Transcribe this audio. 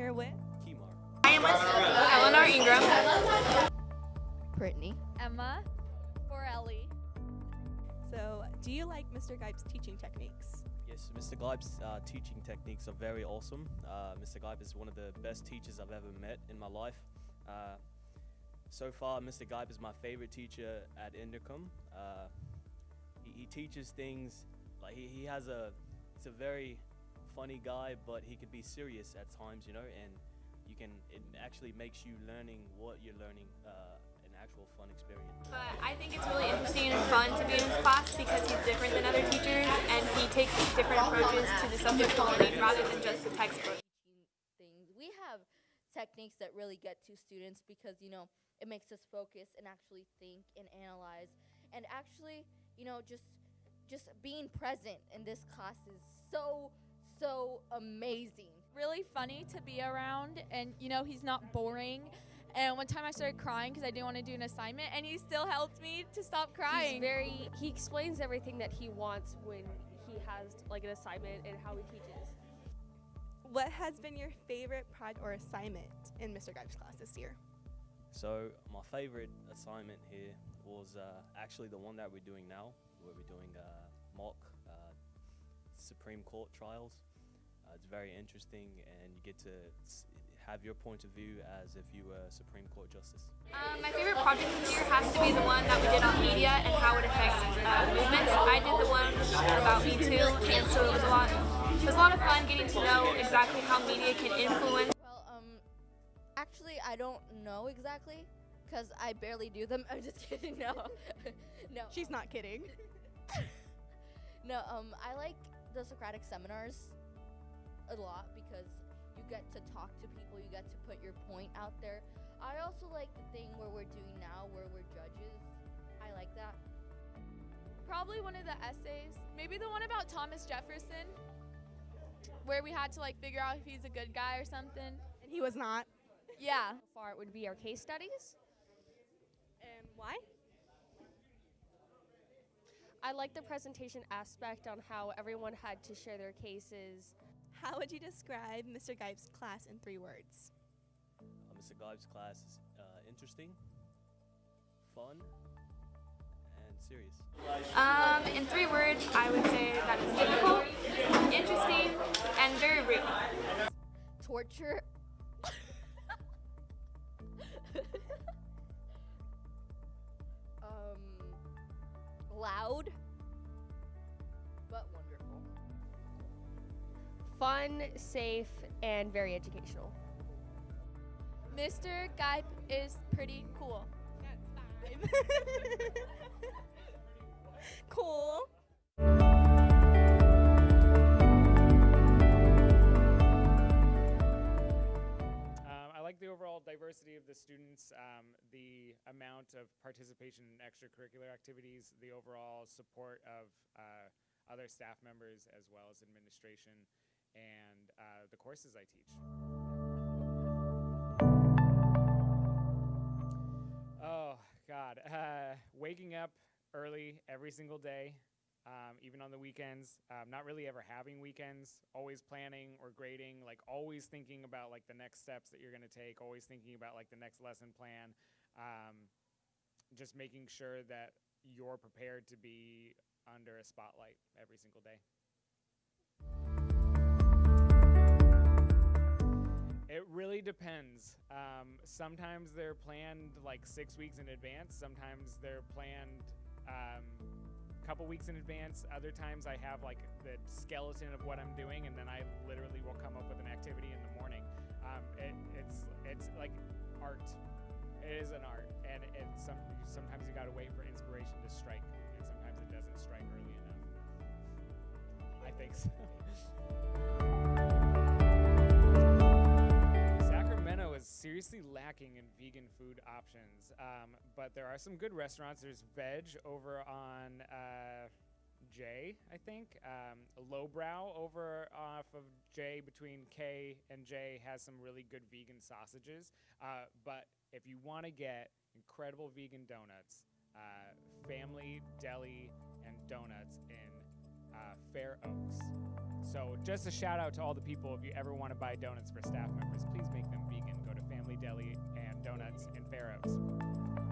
here with Kimar. I am with Eleanor Ingram. Brittany. Emma. Borelli. So, do you like Mr. Geip's teaching techniques? Yes, Mr. Gleib's uh, teaching techniques are very awesome. Uh, Mr. Gleib is one of the best teachers I've ever met in my life. Uh, so far, Mr. Gleib is my favorite teacher at Inderkum. Uh, he, he teaches things like he, he has a, it's a very funny guy, but he could be serious at times, you know, and you can, it actually makes you learning what you're learning uh, an actual fun experience. But I think it's really interesting and fun to be in his class because he's different than other teachers and he takes different approaches to the subject learning rather than just the textbook. Things. We have techniques that really get to students because, you know, it makes us focus and actually think and analyze and actually, you know, just just being present in this class is so so amazing. Really funny to be around, and you know, he's not boring. And one time I started crying because I didn't want to do an assignment, and he still helped me to stop crying. He's very he explains everything that he wants when he has like an assignment and how he teaches. What has been your favorite project or assignment in Mr. Geip's class this year? So my favorite assignment here was uh, actually the one that we're doing now, where we're doing uh, mock uh, Supreme Court trials. Uh, it's very interesting, and you get to have your point of view as if you were a Supreme Court justice. Um, my favorite project this year has to be the one that we did on media and how it affects uh, movements. I did the one about Me Too, and so it was a lot. It was a lot of fun getting to know exactly how media can influence. Well, um actually I don't know exactly cuz I barely do them. I'm just kidding. No. no. She's not kidding. No, um, I like the Socratic seminars a lot because you get to talk to people, you get to put your point out there. I also like the thing where we're doing now where we're judges. I like that. Probably one of the essays, maybe the one about Thomas Jefferson, where we had to like figure out if he's a good guy or something. And he was not. Yeah. So far, it would be our case studies. And why? I like the presentation aspect on how everyone had to share their cases. How would you describe Mr. Geip's class in three words? Uh, Mr. Gleib's class is uh, interesting, fun, and serious. Um, in three words, I would say that it's difficult, interesting, and very real. Torture. um loud Fun, safe, and very educational. Mr. Geip is pretty cool. That's five. cool. Um, I like the overall diversity of the students, um, the amount of participation in extracurricular activities, the overall support of uh, other staff members as well as administration, and uh, the courses I teach. Oh, God. Uh, waking up early every single day, um, even on the weekends, um, not really ever having weekends, always planning or grading, like always thinking about like the next steps that you're going to take, always thinking about like the next lesson plan, um, just making sure that you're prepared to be under a spotlight every single day. It really depends. Um, sometimes they're planned like six weeks in advance. Sometimes they're planned um, a couple weeks in advance. Other times I have like the skeleton of what I'm doing, and then I literally will come up with an activity in the morning. Um, it, it's it's like art. It is an art, and it's some, sometimes you gotta wait for inspiration to strike, and sometimes it doesn't strike early enough. I think so. Lacking in vegan food options, um, but there are some good restaurants. There's Veg over on uh, J, I think. Um, LowBrau over off of J between K and J has some really good vegan sausages. Uh, but if you want to get incredible vegan donuts, uh, Family Deli and Donuts in uh, Fair Oaks. So just a shout out to all the people. If you ever want to buy donuts for staff members, please make them Deli and Donuts in Fair Oaks.